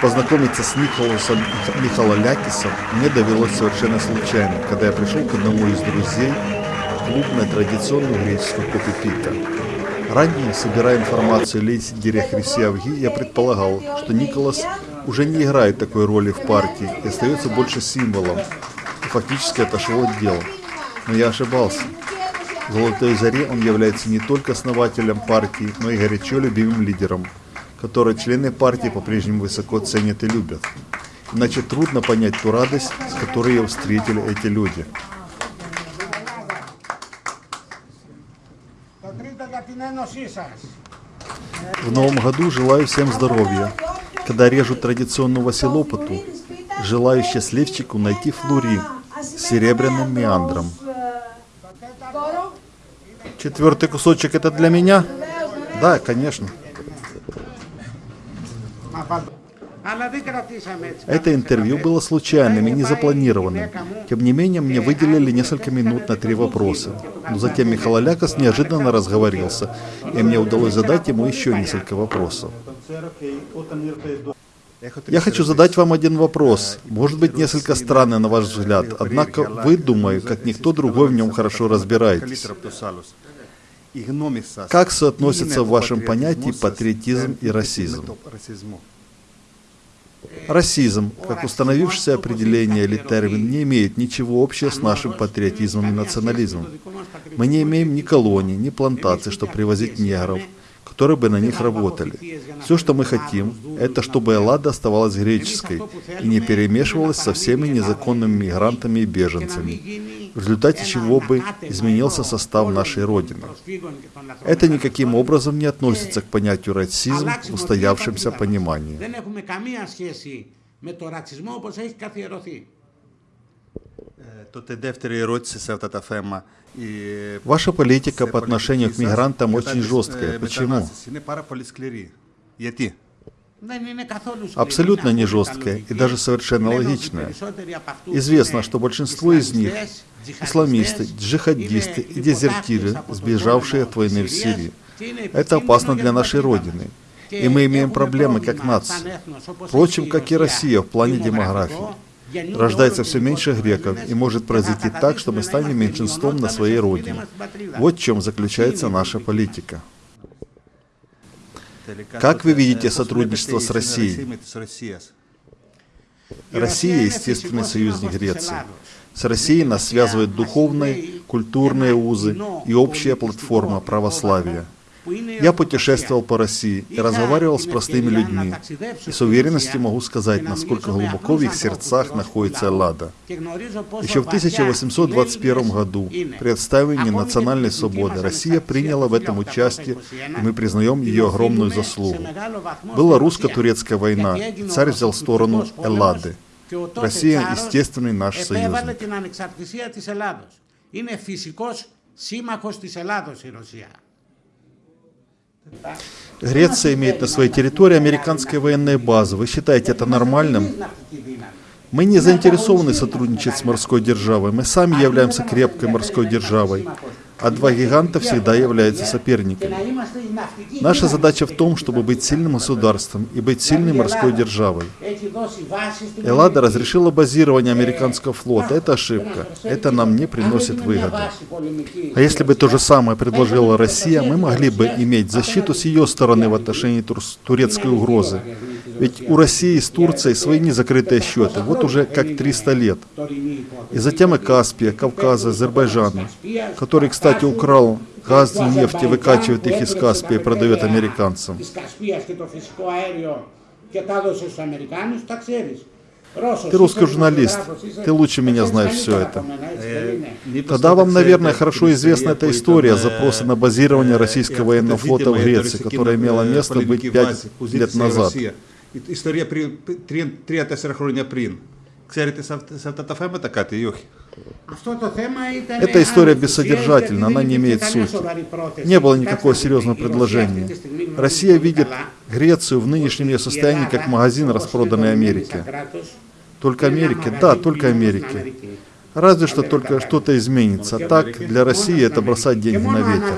Познакомиться с Николасом Михалолякисом мне довелось совершенно случайно, когда я пришел к одному из друзей в клуб на традиционную греческую кофе пита. Ранее, собирая информацию о лидере Хрисиавги, я предполагал, что Николас уже не играет такой роли в партии и остается больше символом, и фактически отошел от дела. Но я ошибался. В «Золотой заре» он является не только основателем партии, но и горячо любимым лидером, который члены партии по-прежнему высоко ценят и любят. Иначе трудно понять ту радость, с которой его встретили эти люди. В новом году желаю всем здоровья. Когда режут традиционную василопоту, желаю счастливчику найти флури с серебряным меандром. Четвертый кусочек это для меня? Да, конечно. Это интервью было случайным и незапланированным. Тем не менее, мне выделили несколько минут на три вопроса. Но затем Михаил Лякос неожиданно разговорился, и мне удалось задать ему еще несколько вопросов. Я хочу задать вам один вопрос. Может быть, несколько странный на ваш взгляд, однако вы, думаю, как никто другой в нем хорошо разбираетесь. Как соотносятся в вашем понятии патриотизм и расизм? Расизм, как установившееся определение или термин, не имеет ничего общего с нашим патриотизмом и национализмом. Мы не имеем ни колоний, ни плантаций, чтобы привозить негров, которые бы на них работали. Все, что мы хотим, это чтобы Эллада оставалась греческой и не перемешивалась со всеми незаконными мигрантами и беженцами, в результате чего бы изменился состав нашей Родины. Это никаким образом не относится к понятию расизм в устоявшемся понимании. Ваша политика по отношению к мигрантам очень жесткая. Почему? Абсолютно не жесткая и даже совершенно логичная. Известно, что большинство из них – исламисты, джихадисты и дезертиры, сбежавшие от войны в Сирии. Это опасно для нашей Родины. И мы имеем проблемы как нация. Впрочем, как и Россия в плане демографии. Рождается все меньше греков, и может произойти так, что мы станем меньшинством на своей родине. Вот в чем заключается наша политика. Как вы видите сотрудничество с Россией? Россия – естественный союзник Греции. С Россией нас связывают духовные, культурные узы и общая платформа православия – я путешествовал по России и разговаривал с простыми людьми, и с уверенностью могу сказать, насколько глубоко в их сердцах находится Эллада. Еще в 1821 году при отстаивании национальной свободы Россия приняла в этом участие, и мы признаем ее огромную заслугу. Была русско-турецкая война, и царь взял сторону Эллады. Россия – естественный наш союзник. Είναι φυσικός σύμμαχος της Ελλάδος η Ρωσία. Греция имеет на своей территории американские военные базы. Вы считаете это нормальным? Мы не заинтересованы сотрудничать с морской державой. Мы сами являемся крепкой морской державой а два гиганта всегда являются соперниками. Наша задача в том, чтобы быть сильным государством и быть сильной морской державой. Эллада разрешила базирование американского флота. Это ошибка. Это нам не приносит выгоды. А если бы то же самое предложила Россия, мы могли бы иметь защиту с ее стороны в отношении турецкой угрозы. Ведь у России с Турцией свои незакрытые счеты, вот уже как 300 лет. И затем и Каспия, Кавказа, Азербайджана, который, кстати, кстати, украл газ и нефть и выкачивает их из Каспия и продает американцам. Ты русский журналист, ты лучше меня знаешь все это. Тогда вам, наверное, хорошо известна эта история запроса на базирование российского военного флота в Греции, которая имела место быть пять лет назад. История 3-4 года назад. Ξέρετε σε αυτά τα θέματα κάτι ή όχι. Эта история бессодержательна, она не имеет сути. Не было никакого серьезного предложения. Россия видит Грецию в нынешнем ее состоянии как магазин, распроданный Америке. Только Америке? Да, только Америке. Разве что только что-то изменится. Так, для России это бросать деньги на ветер.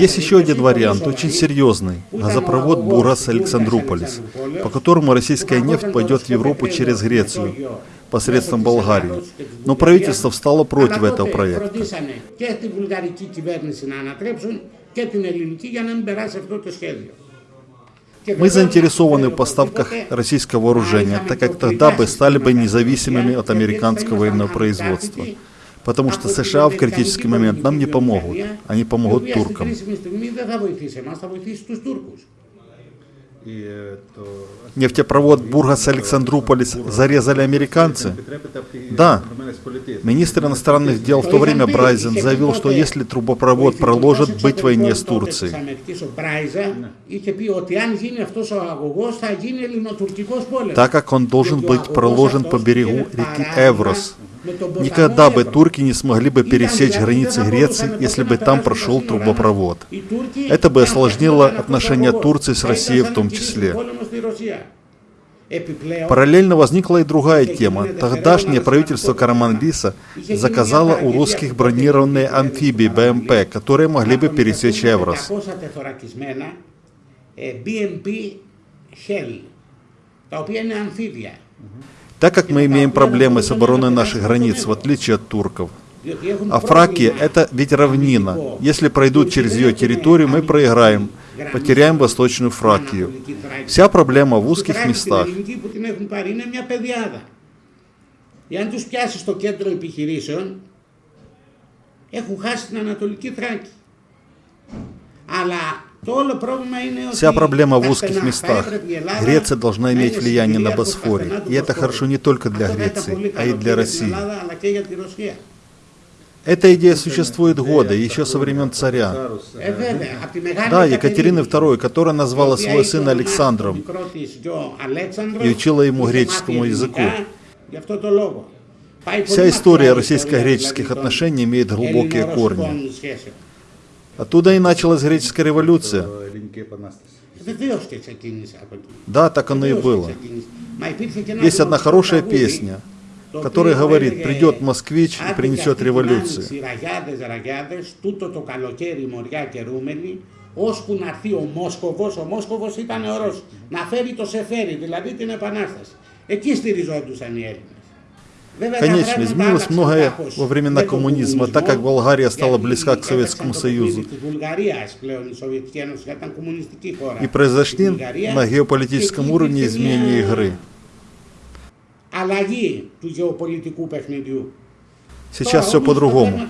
Есть еще один вариант, очень серьезный. Газопровод Бургас-Александруполис, по которому российская нефть пойдет в Европу через Грецию посредством Болгарии. Но правительство встало против этого проекта. Και τη βουλγαρική κυβέρνηση να ανατρέψουν και την ελληνική για να μην περάσει αυτό το σχέδιο. Мы заинтересованы в поставках российского вооружения, так как тогда бы стали бы независимыми от американского военного производства. Потому что США в критический момент нам не помогут, они помогут туркам. Нефтепровод Бургас-Александруполис зарезали американцы? Да. Министр иностранных дел в то время Брайзен заявил, что если трубопровод проложит, быть войне с Турцией. Так как он должен быть проложен по берегу реки Эврос. Никогда бы турки не смогли бы пересечь границы Греции, если бы там прошел трубопровод. Это бы осложнило отношения Турции с Россией в том числе. Параллельно возникла и другая тема. Тогдашнее правительство Караманлиса заказало у русских бронированные амфибии БМП, которые могли бы пересечь Эврос. 500 τεθωρακισμένα ε, BMP Shell, τα οποία είναι αμφίβια. Так как мы имеем проблемы с обороной наших границ, в отличие от турков. Διότι έχουν А Фракия πρόβλημα это ведь равнина. Если пройдут через ее территорию, мы проиграем, потеряем Восточную στην Фракию. Ανατολική Θράκη. Вся проблема в Στην узких Θράκη, την местах. ελληνική που την έχουν πάρει είναι μια παιδιάδα. Εάν τους πιάσει στο κέντρο επιχειρήσεων, έχουν χάσει την Ανατολική Θράκη. Αλλά Вся проблема в узких местах. Греция должна иметь влияние на Босфоре. И это хорошо не только для Греции, а и для России. Эта идея существует годы, еще со времен царя. Да, Екатерины II, которая назвала своего сына Александром и учила ему греческому языку. Вся история российско-греческих отношений имеет глубокие корни. ελληνο-ρωσικών σχέσεων. Оттуда и началась греческая революция. то ελληνική επανάσταση. Βεβαίως και ξεκίνησε από εκεί. Да, так оно и Βεβαίως και было. ξεκίνησε. Μα υπήρχε και ένα Есть одна γνωστό хорошая τραγούδι, песня, το которая οποίο говорит, έλεγε, придет москвич и «Άντε και принесет αυτή την революцию. άνοιξη, Ραγιάδες, ραγιάδες, τούτο το καλοκαίρι μοριά και ρούμελη, ώσπου να έρθει ο Μόσκοβος, ο Μόσκοβος ήταν ο Ρώσος, να φέρει το σεφέρι, δηλαδή την Επανάσταση. Εκεί στηριζόντουσαν οι Έλληνες. Конечно, изменилось многое во времена коммунизма, так как Болгария стала близка к Советскому Союзу. И произошли на геополитическом уровне изменения игры. Сейчас все по-другому.